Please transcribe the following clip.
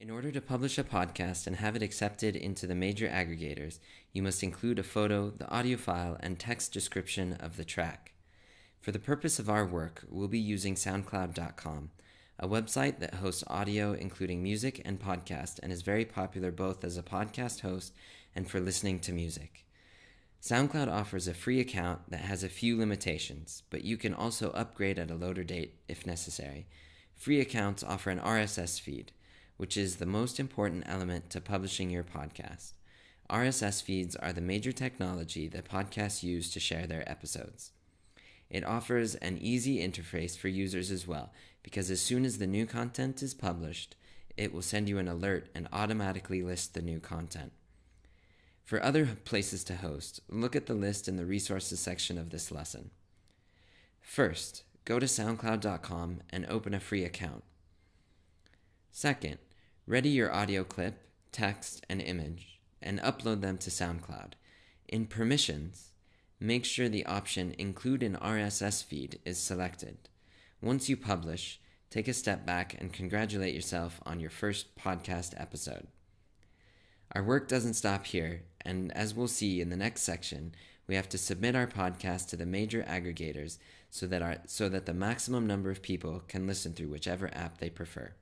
In order to publish a podcast and have it accepted into the major aggregators, you must include a photo, the audio file, and text description of the track. For the purpose of our work, we'll be using SoundCloud.com, a website that hosts audio including music and podcast and is very popular both as a podcast host and for listening to music. SoundCloud offers a free account that has a few limitations, but you can also upgrade at a later date if necessary. Free accounts offer an RSS feed, which is the most important element to publishing your podcast. RSS feeds are the major technology that podcasts use to share their episodes. It offers an easy interface for users as well, because as soon as the new content is published, it will send you an alert and automatically list the new content. For other places to host, look at the list in the resources section of this lesson. First, go to SoundCloud.com and open a free account. Second, ready your audio clip, text, and image, and upload them to SoundCloud. In Permissions, make sure the option Include an RSS feed is selected. Once you publish, take a step back and congratulate yourself on your first podcast episode. Our work doesn't stop here, and as we'll see in the next section, we have to submit our podcast to the major aggregators so that, our, so that the maximum number of people can listen through whichever app they prefer.